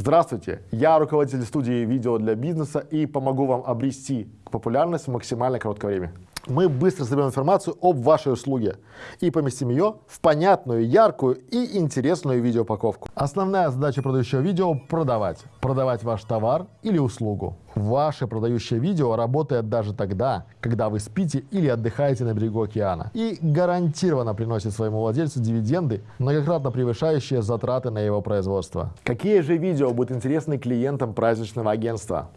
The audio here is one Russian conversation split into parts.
Здравствуйте, я руководитель студии видео для бизнеса и помогу вам обрести популярность в максимально короткое время. Мы быстро соберем информацию об вашей услуге и поместим ее в понятную, яркую и интересную видеоупаковку. Основная задача продающего видео – продавать. Продавать ваш товар или услугу. Ваше продающее видео работает даже тогда, когда вы спите или отдыхаете на берегу океана и гарантированно приносит своему владельцу дивиденды, многократно превышающие затраты на его производство. Какие же видео будут интересны клиентам праздничного агентства?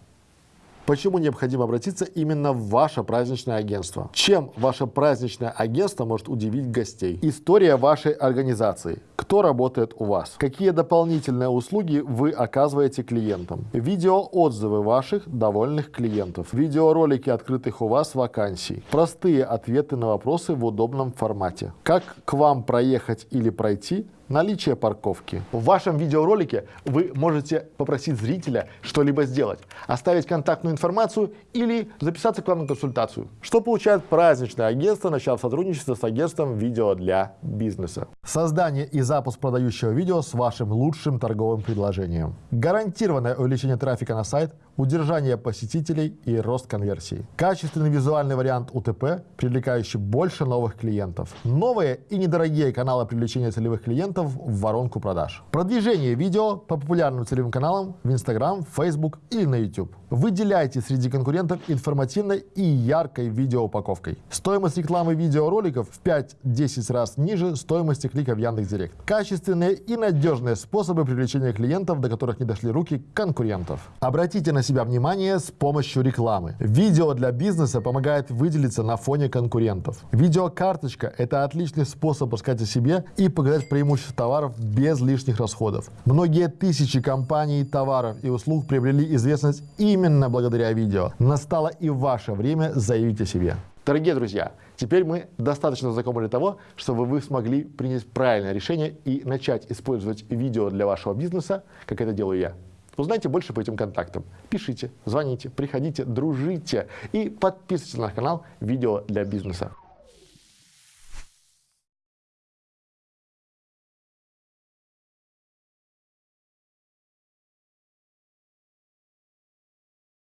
Почему необходимо обратиться именно в ваше праздничное агентство? Чем ваше праздничное агентство может удивить гостей? История вашей организации. Кто работает у вас? Какие дополнительные услуги вы оказываете клиентам? Видеоотзывы ваших довольных клиентов. Видеоролики открытых у вас вакансий. Простые ответы на вопросы в удобном формате. Как к вам проехать или пройти? Наличие парковки. В вашем видеоролике вы можете попросить зрителя что-либо сделать, оставить контактную информацию или записаться к вам на консультацию. Что получает праздничное агентство, начав сотрудничество с агентством видео для бизнеса? Создание и запуск продающего видео с вашим лучшим торговым предложением. Гарантированное увеличение трафика на сайт, удержание посетителей и рост конверсии. Качественный визуальный вариант УТП, привлекающий больше новых клиентов. Новые и недорогие каналы привлечения целевых клиентов в воронку продаж. Продвижение видео по популярным целевым каналам в Instagram, Facebook или на YouTube. Выделяйте среди конкурентов информативной и яркой видеоупаковкой. Стоимость рекламы видеороликов в 5-10 раз ниже стоимости клика в Яндекс.Директ. Качественные и надежные способы привлечения клиентов, до которых не дошли руки конкурентов. Обратите на себя внимание с помощью рекламы. Видео для бизнеса помогает выделиться на фоне конкурентов. Видеокарточка – это отличный способ рассказать о себе и показать преимущества товаров без лишних расходов. Многие тысячи компаний, товаров и услуг приобрели известность именно благодаря видео. Настало и ваше время заявить о себе. Дорогие друзья, теперь мы достаточно знакомы для того, чтобы вы смогли принять правильное решение и начать использовать видео для вашего бизнеса, как это делаю я. Узнайте больше по этим контактам. Пишите, звоните, приходите, дружите и подписывайтесь на канал «Видео для бизнеса».